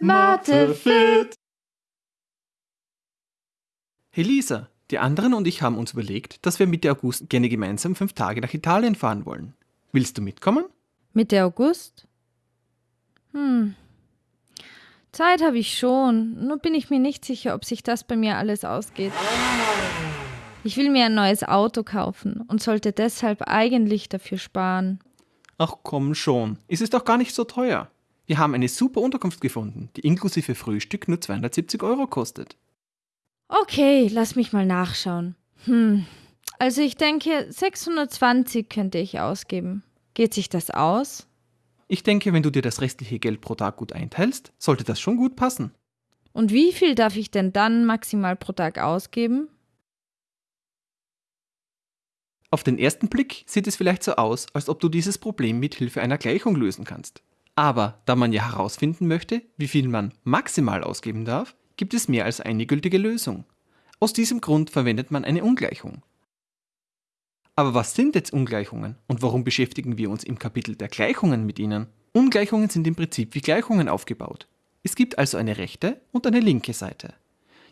Mathe fit. Hey Lisa, die anderen und ich haben uns überlegt, dass wir Mitte August gerne gemeinsam fünf Tage nach Italien fahren wollen. Willst du mitkommen? Mitte August? Hm. Zeit habe ich schon, nur bin ich mir nicht sicher, ob sich das bei mir alles ausgeht. Ich will mir ein neues Auto kaufen und sollte deshalb eigentlich dafür sparen. Ach komm schon, ist es doch gar nicht so teuer. Wir haben eine super Unterkunft gefunden, die inklusive Frühstück nur 270 Euro kostet. Okay, lass mich mal nachschauen. Hm, also ich denke, 620 könnte ich ausgeben. Geht sich das aus? Ich denke, wenn du dir das restliche Geld pro Tag gut einteilst, sollte das schon gut passen. Und wie viel darf ich denn dann maximal pro Tag ausgeben? Auf den ersten Blick sieht es vielleicht so aus, als ob du dieses Problem mit Hilfe einer Gleichung lösen kannst. Aber da man ja herausfinden möchte, wie viel man maximal ausgeben darf, gibt es mehr als eine gültige Lösung. Aus diesem Grund verwendet man eine Ungleichung. Aber was sind jetzt Ungleichungen und warum beschäftigen wir uns im Kapitel der Gleichungen mit ihnen? Ungleichungen sind im Prinzip wie Gleichungen aufgebaut. Es gibt also eine rechte und eine linke Seite.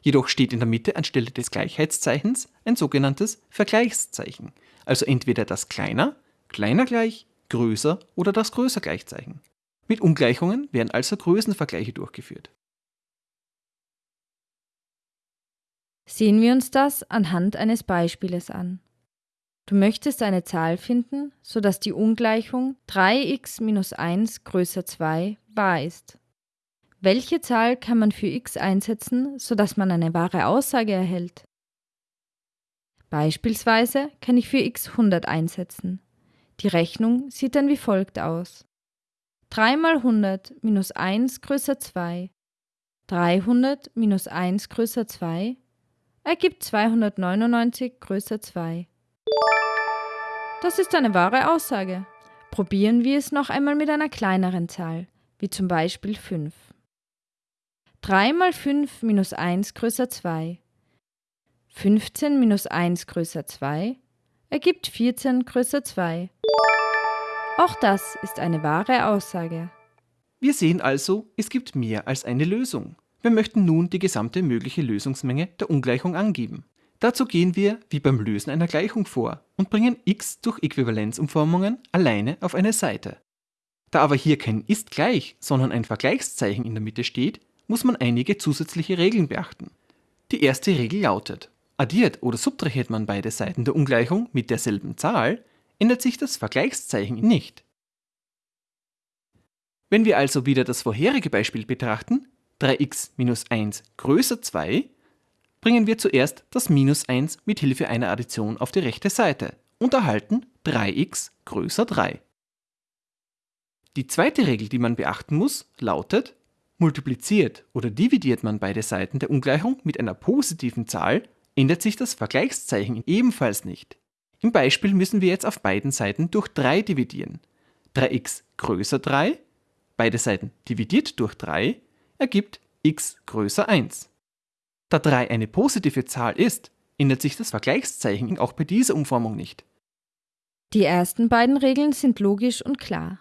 Jedoch steht in der Mitte anstelle des Gleichheitszeichens ein sogenanntes Vergleichszeichen, also entweder das kleiner, kleiner gleich, größer oder das größer Gleichzeichen. Mit Ungleichungen werden also Größenvergleiche durchgeführt. Sehen wir uns das anhand eines Beispieles an. Du möchtest eine Zahl finden, sodass die Ungleichung 3x minus 1 größer 2 wahr ist. Welche Zahl kann man für x einsetzen, sodass man eine wahre Aussage erhält? Beispielsweise kann ich für x 100 einsetzen. Die Rechnung sieht dann wie folgt aus. 3 mal 100 minus 1 größer 2. 300 minus 1 größer 2 ergibt 299 größer 2. Das ist eine wahre Aussage. Probieren wir es noch einmal mit einer kleineren Zahl, wie zum Beispiel 5. 3 mal 5 minus 1 größer 2. 15 minus 1 größer 2 ergibt 14 größer 2. Auch das ist eine wahre Aussage. Wir sehen also, es gibt mehr als eine Lösung. Wir möchten nun die gesamte mögliche Lösungsmenge der Ungleichung angeben. Dazu gehen wir wie beim Lösen einer Gleichung vor und bringen x durch Äquivalenzumformungen alleine auf eine Seite. Da aber hier kein ist gleich, sondern ein Vergleichszeichen in der Mitte steht, muss man einige zusätzliche Regeln beachten. Die erste Regel lautet, Addiert oder subtrahiert man beide Seiten der Ungleichung mit derselben Zahl, ändert sich das Vergleichszeichen nicht. Wenn wir also wieder das vorherige Beispiel betrachten, 3x minus 1 größer 2, bringen wir zuerst das minus 1 mit Hilfe einer Addition auf die rechte Seite und erhalten 3x größer 3. Die zweite Regel, die man beachten muss, lautet, multipliziert oder dividiert man beide Seiten der Ungleichung mit einer positiven Zahl, ändert sich das Vergleichszeichen ebenfalls nicht. Im Beispiel müssen wir jetzt auf beiden Seiten durch 3 dividieren. 3x größer 3, beide Seiten dividiert durch 3, ergibt x größer 1. Da 3 eine positive Zahl ist, ändert sich das Vergleichszeichen auch bei dieser Umformung nicht. Die ersten beiden Regeln sind logisch und klar.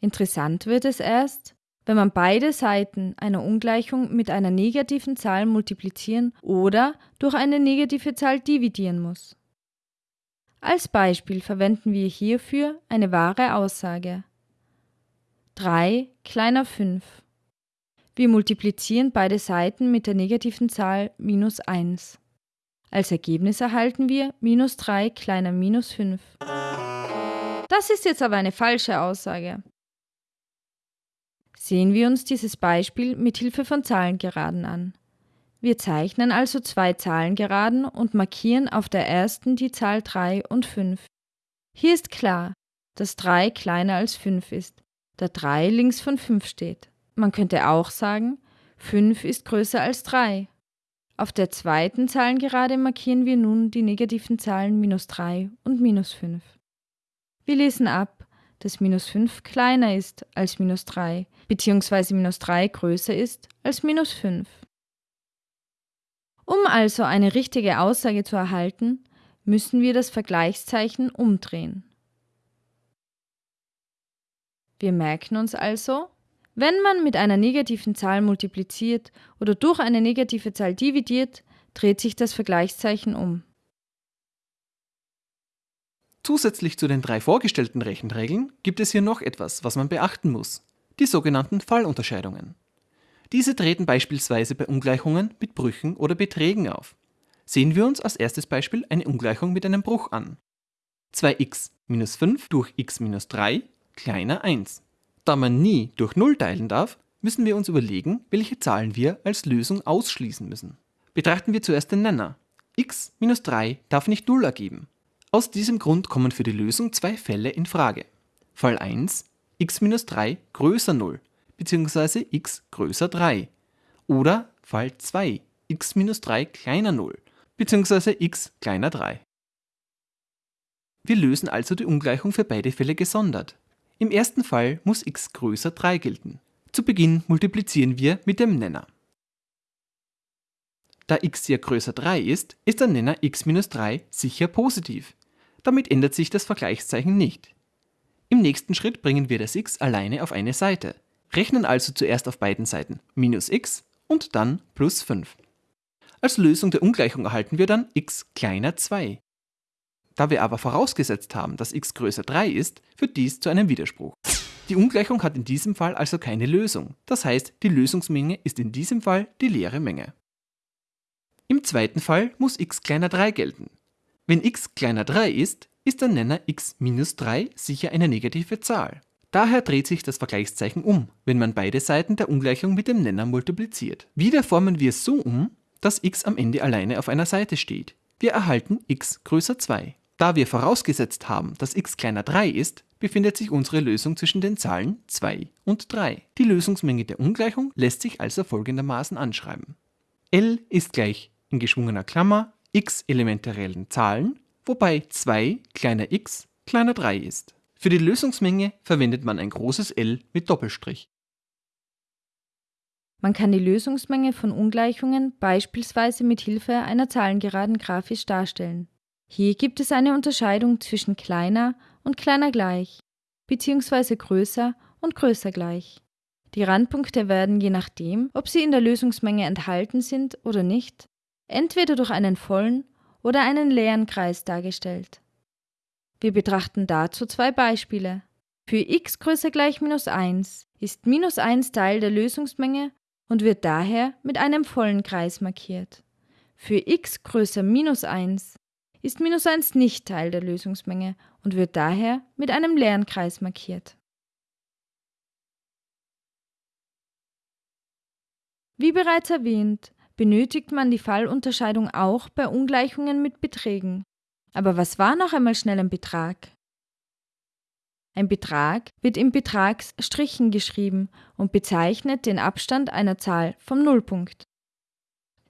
Interessant wird es erst, wenn man beide Seiten einer Ungleichung mit einer negativen Zahl multiplizieren oder durch eine negative Zahl dividieren muss. Als Beispiel verwenden wir hierfür eine wahre Aussage. 3 kleiner 5. Wir multiplizieren beide Seiten mit der negativen Zahl minus 1. Als Ergebnis erhalten wir minus 3 kleiner minus 5. Das ist jetzt aber eine falsche Aussage. Sehen wir uns dieses Beispiel mit Hilfe von Zahlengeraden an. Wir zeichnen also zwei Zahlengeraden und markieren auf der ersten die Zahl 3 und 5. Hier ist klar, dass 3 kleiner als 5 ist, da 3 links von 5 steht. Man könnte auch sagen, 5 ist größer als 3. Auf der zweiten Zahlengerade markieren wir nun die negativen Zahlen minus 3 und minus 5. Wir lesen ab, dass minus 5 kleiner ist als minus 3, beziehungsweise minus 3 größer ist als minus 5. Um also eine richtige Aussage zu erhalten, müssen wir das Vergleichszeichen umdrehen. Wir merken uns also, Wenn man mit einer negativen Zahl multipliziert oder durch eine negative Zahl dividiert, dreht sich das Vergleichszeichen um. Zusätzlich zu den drei vorgestellten Rechenregeln gibt es hier noch etwas, was man beachten muss. Die sogenannten Fallunterscheidungen. Diese treten beispielsweise bei Ungleichungen mit Brüchen oder Beträgen auf. Sehen wir uns als erstes Beispiel eine Ungleichung mit einem Bruch an. 2x minus 5 durch x minus 3 kleiner 1. Da man nie durch 0 teilen darf, müssen wir uns überlegen, welche Zahlen wir als Lösung ausschließen müssen. Betrachten wir zuerst den Nenner. x minus 3 darf nicht 0 ergeben. Aus diesem Grund kommen für die Lösung zwei Fälle in Frage. Fall 1 x minus 3 größer 0 bzw. x größer 3 oder Fall 2 x minus 3 kleiner 0 bzw. x kleiner 3. Wir lösen also die Ungleichung für beide Fälle gesondert. Im ersten Fall muss x größer 3 gelten. Zu Beginn multiplizieren wir mit dem Nenner. Da x hier größer 3 ist, ist der Nenner x minus 3 sicher positiv. Damit ändert sich das Vergleichszeichen nicht. Im nächsten Schritt bringen wir das x alleine auf eine Seite, rechnen also zuerst auf beiden Seiten minus x und dann plus 5. Als Lösung der Ungleichung erhalten wir dann x kleiner 2. Da wir aber vorausgesetzt haben, dass x größer 3 ist, führt dies zu einem Widerspruch. Die Ungleichung hat in diesem Fall also keine Lösung. Das heißt, die Lösungsmenge ist in diesem Fall die leere Menge. Im zweiten Fall muss x kleiner 3 gelten. Wenn x kleiner 3 ist, ist der Nenner x minus 3 sicher eine negative Zahl. Daher dreht sich das Vergleichszeichen um, wenn man beide Seiten der Ungleichung mit dem Nenner multipliziert. Wieder formen wir es so um, dass x am Ende alleine auf einer Seite steht. Wir erhalten x größer 2. Da wir vorausgesetzt haben, dass x kleiner 3 ist, befindet sich unsere Lösung zwischen den Zahlen 2 und 3. Die Lösungsmenge der Ungleichung lässt sich also folgendermaßen anschreiben. L ist gleich in geschwungener Klammer x Elemente reellen Zahlen, wobei 2 kleiner x kleiner 3 ist. Für die Lösungsmenge verwendet man ein großes L mit Doppelstrich. Man kann die Lösungsmenge von Ungleichungen beispielsweise mit Hilfe einer Zahlengeraden grafisch darstellen. Hier gibt es eine Unterscheidung zwischen kleiner und kleiner gleich, bzw. größer und größer gleich. Die Randpunkte werden je nachdem, ob sie in der Lösungsmenge enthalten sind oder nicht, entweder durch einen vollen oder einen leeren Kreis dargestellt. Wir betrachten dazu zwei Beispiele. Für x größer gleich minus 1 ist minus 1 Teil der Lösungsmenge und wird daher mit einem vollen Kreis markiert. Für x größer minus 1 ist minus 1 nicht Teil der Lösungsmenge und wird daher mit einem leeren Kreis markiert. Wie bereits erwähnt, benötigt man die Fallunterscheidung auch bei Ungleichungen mit Beträgen. Aber was war noch einmal schnell ein Betrag? Ein Betrag wird in Betragsstrichen geschrieben und bezeichnet den Abstand einer Zahl vom Nullpunkt.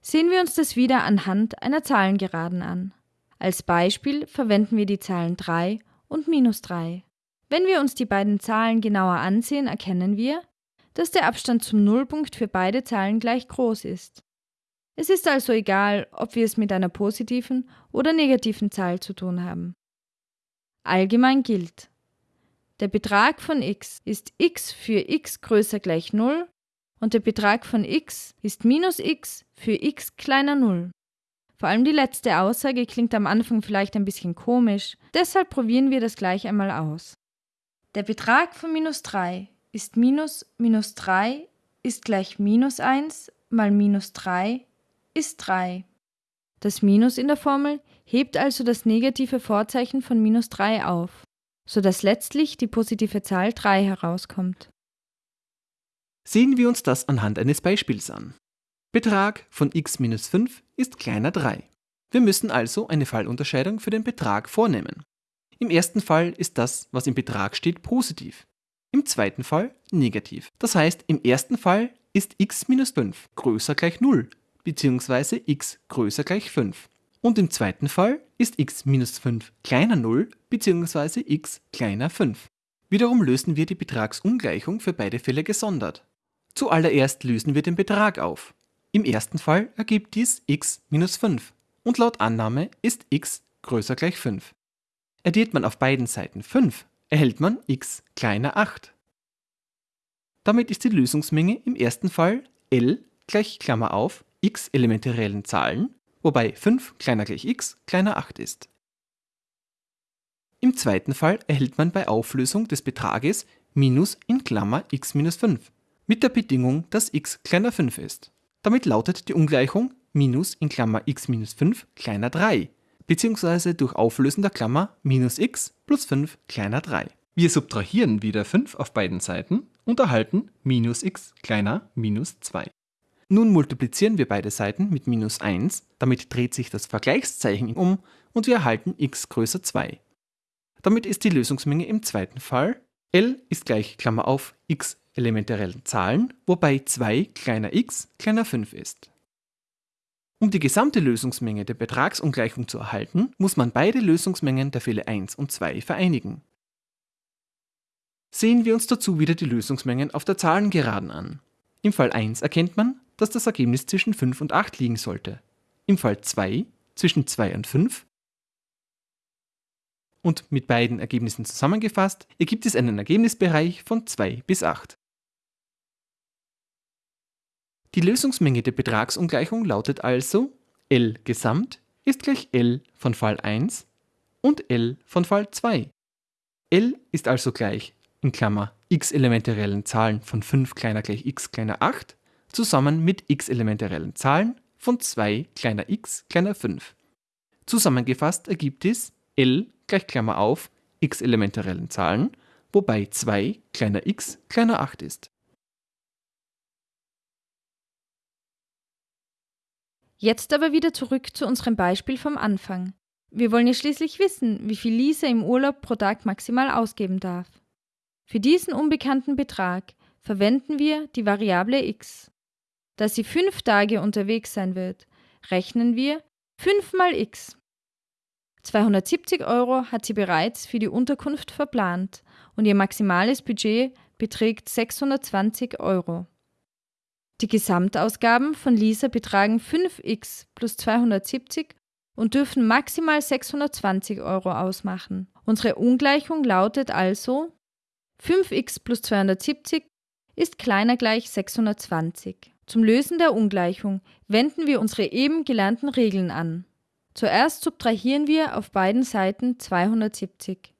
Sehen wir uns das wieder anhand einer Zahlengeraden an. Als Beispiel verwenden wir die Zahlen 3 und minus 3. Wenn wir uns die beiden Zahlen genauer ansehen, erkennen wir, dass der Abstand zum Nullpunkt für beide Zahlen gleich groß ist. Es ist also egal, ob wir es mit einer positiven oder negativen Zahl zu tun haben. Allgemein gilt, der Betrag von x ist x für x größer gleich 0 und der Betrag von x ist minus x für x kleiner 0. Vor allem die letzte Aussage klingt am Anfang vielleicht ein bisschen komisch, deshalb probieren wir das gleich einmal aus. Der Betrag von minus 3 ist minus minus 3 ist gleich minus 1 mal minus 3 ist 3. Das Minus in der Formel hebt also das negative Vorzeichen von minus 3 auf, sodass letztlich die positive Zahl 3 herauskommt. Sehen wir uns das anhand eines Beispiels an. Betrag von x minus 5 ist kleiner 3. Wir müssen also eine Fallunterscheidung für den Betrag vornehmen. Im ersten Fall ist das, was im Betrag steht, positiv. Im zweiten Fall negativ. Das heißt, im ersten Fall ist x minus 5 größer gleich 0, bzw. x größer gleich 5. Und im zweiten Fall ist x minus 5 kleiner 0 bzw. x kleiner 5. Wiederum lösen wir die Betragsungleichung für beide Fälle gesondert. Zuallererst lösen wir den Betrag auf. Im ersten Fall ergibt dies x minus 5 und laut Annahme ist x größer gleich 5. Addiert man auf beiden Seiten 5, erhält man x kleiner 8. Damit ist die Lösungsmenge im ersten Fall L gleich Klammer auf x Elemente reellen Zahlen, wobei 5 kleiner gleich x kleiner 8 ist. Im zweiten Fall erhält man bei Auflösung des Betrages minus in Klammer x minus 5 mit der Bedingung, dass x kleiner 5 ist. Damit lautet die Ungleichung minus in Klammer x minus 5 kleiner 3, beziehungsweise durch Auflösen der Klammer minus x plus 5 kleiner 3. Wir subtrahieren wieder 5 auf beiden Seiten und erhalten minus x kleiner minus 2. Nun multiplizieren wir beide Seiten mit minus 1, damit dreht sich das Vergleichszeichen um und wir erhalten x größer 2. Damit ist die Lösungsmenge im zweiten Fall L ist gleich Klammer auf x elementaren Zahlen, wobei 2 kleiner x kleiner 5 ist. Um die gesamte Lösungsmenge der Betragsungleichung zu erhalten, muss man beide Lösungsmengen der Fälle 1 und 2 vereinigen. Sehen wir uns dazu wieder die Lösungsmengen auf der Zahlengeraden an. Im Fall 1 erkennt man, dass das Ergebnis zwischen 5 und 8 liegen sollte. Im Fall 2 zwischen 2 und 5 und mit beiden Ergebnissen zusammengefasst ergibt es einen Ergebnisbereich von 2 bis 8. Die Lösungsmenge der Betragsungleichung lautet also L Gesamt ist gleich L von Fall 1 und L von Fall 2. L ist also gleich in Klammer x Elemente reellen Zahlen von 5 kleiner gleich x kleiner 8 zusammen mit x Elemente reellen Zahlen von 2 kleiner x kleiner 5. Zusammengefasst ergibt es L gleich Klammer auf x Elemente reellen Zahlen, wobei 2 kleiner x kleiner 8 ist. Jetzt aber wieder zurück zu unserem Beispiel vom Anfang. Wir wollen ja schließlich wissen, wie viel Lisa im Urlaub pro Tag maximal ausgeben darf. Für diesen unbekannten Betrag verwenden wir die Variable x. Da sie fünf Tage unterwegs sein wird, rechnen wir 5 mal x. 270 Euro hat sie bereits für die Unterkunft verplant und ihr maximales Budget beträgt 620 Euro. Die Gesamtausgaben von Lisa betragen 5x plus 270 und dürfen maximal 620 Euro ausmachen. Unsere Ungleichung lautet also 5x plus 270 ist kleiner gleich 620. Zum Lösen der Ungleichung wenden wir unsere eben gelernten Regeln an. Zuerst subtrahieren wir auf beiden Seiten 270.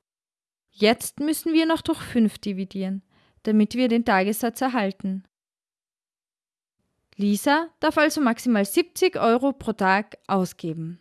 Jetzt müssen wir noch durch 5 dividieren, damit wir den Tagessatz erhalten. Lisa darf also maximal 70 Euro pro Tag ausgeben.